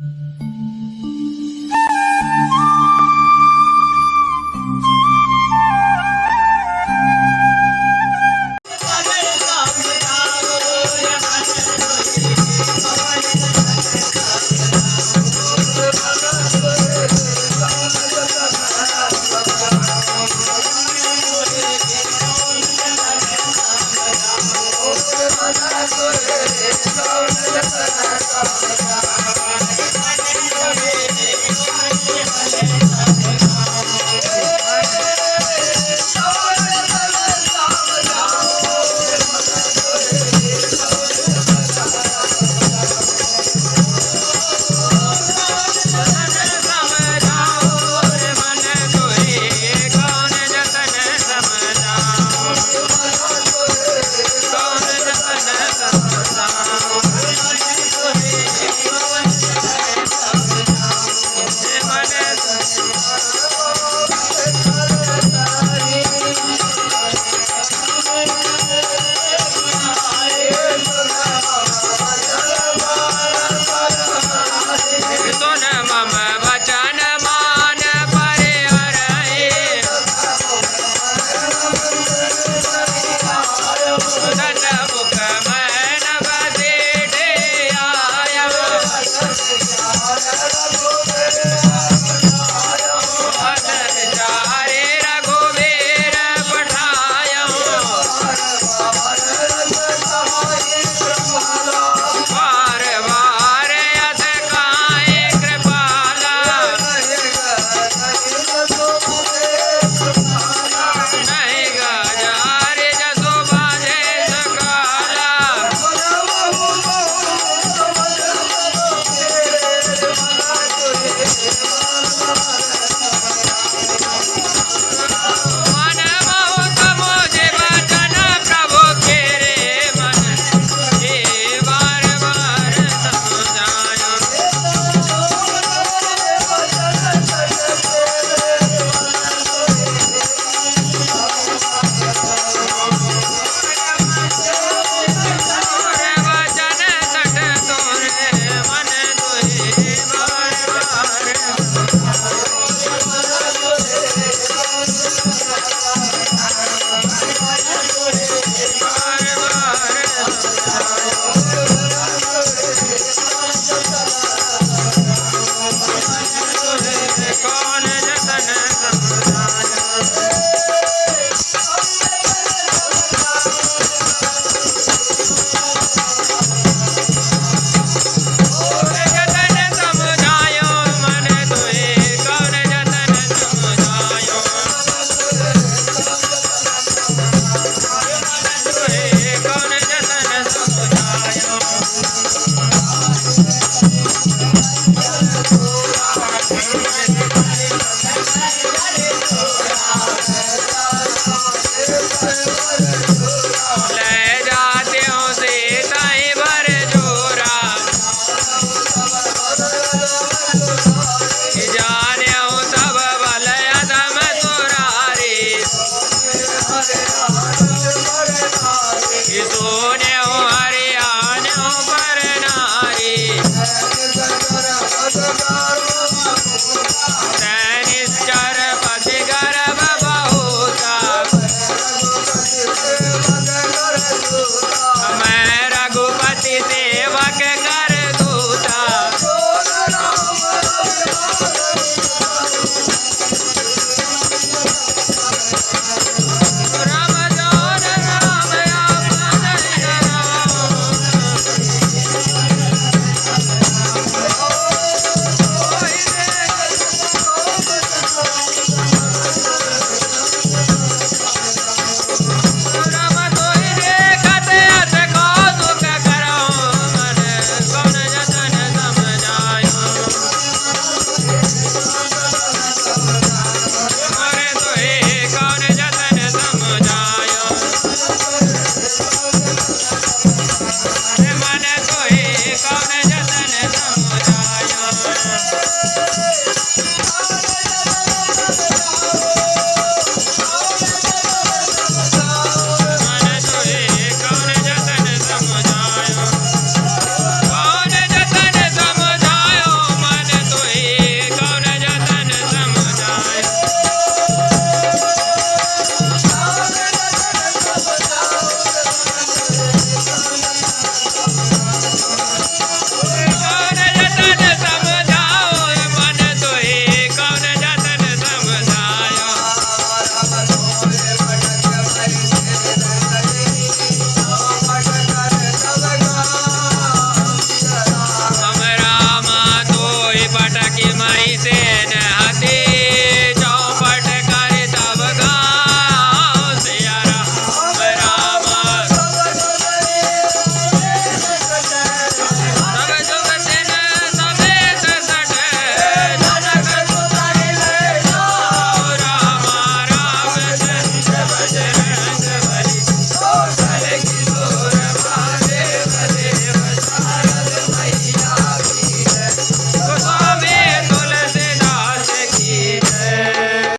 you